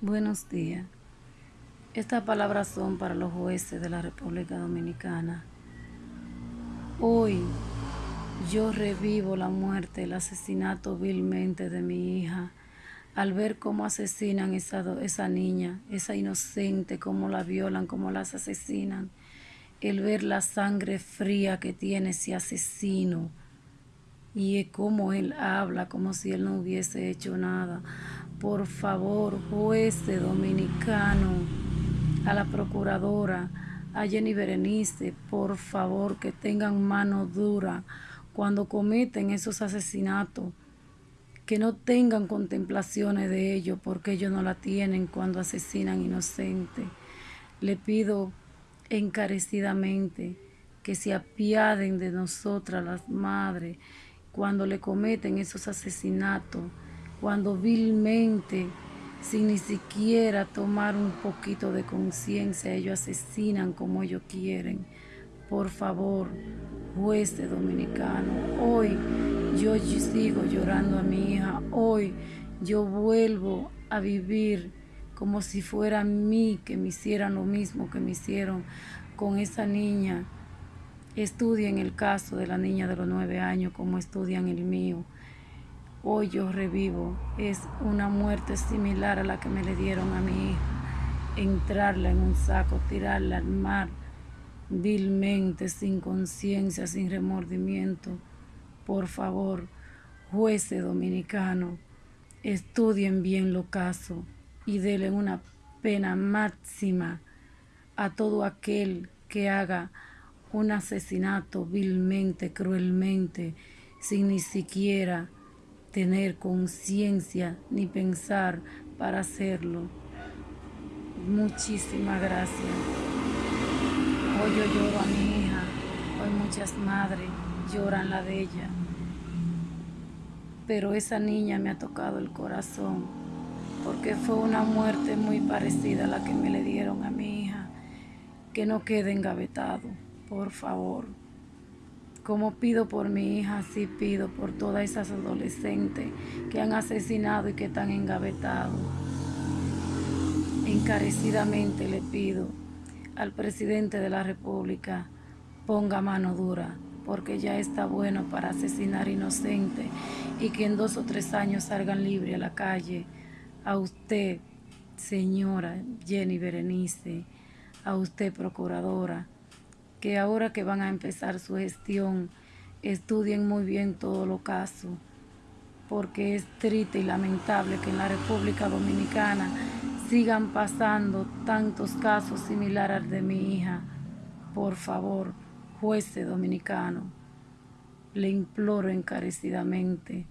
Buenos días. Estas palabras son para los jueces de la República Dominicana. Hoy yo revivo la muerte, el asesinato vilmente de mi hija, al ver cómo asesinan esa, esa niña, esa inocente, cómo la violan, cómo las asesinan, el ver la sangre fría que tiene ese asesino y cómo él habla como si él no hubiese hecho nada por favor, juez dominicano, a la procuradora, a Jenny Berenice, por favor, que tengan mano dura cuando cometen esos asesinatos, que no tengan contemplaciones de ello, porque ellos no la tienen cuando asesinan inocentes. Le pido encarecidamente que se apiaden de nosotras las madres cuando le cometen esos asesinatos, cuando vilmente, sin ni siquiera tomar un poquito de conciencia, ellos asesinan como ellos quieren. Por favor, juez de dominicano, hoy yo sigo llorando a mi hija, hoy yo vuelvo a vivir como si fuera a mí que me hicieran lo mismo que me hicieron con esa niña. Estudien el caso de la niña de los nueve años como estudian el mío. Hoy yo revivo. Es una muerte similar a la que me le dieron a mi hija. Entrarla en un saco, tirarla al mar, vilmente, sin conciencia, sin remordimiento. Por favor, jueces dominicano, estudien bien lo caso y denle una pena máxima a todo aquel que haga un asesinato vilmente, cruelmente, sin ni siquiera tener conciencia ni pensar para hacerlo. Muchísimas gracias. Hoy yo lloro a mi hija, hoy muchas madres lloran la de ella, pero esa niña me ha tocado el corazón porque fue una muerte muy parecida a la que me le dieron a mi hija. Que no quede engavetado, por favor. Como pido por mi hija, así pido por todas esas adolescentes que han asesinado y que están engavetados. Encarecidamente le pido al presidente de la República, ponga mano dura, porque ya está bueno para asesinar inocentes y que en dos o tres años salgan libres a la calle. A usted, señora Jenny Berenice, a usted, procuradora, que ahora que van a empezar su gestión, estudien muy bien todo lo caso, porque es triste y lamentable que en la República Dominicana sigan pasando tantos casos similares al de mi hija. Por favor, juez dominicano, le imploro encarecidamente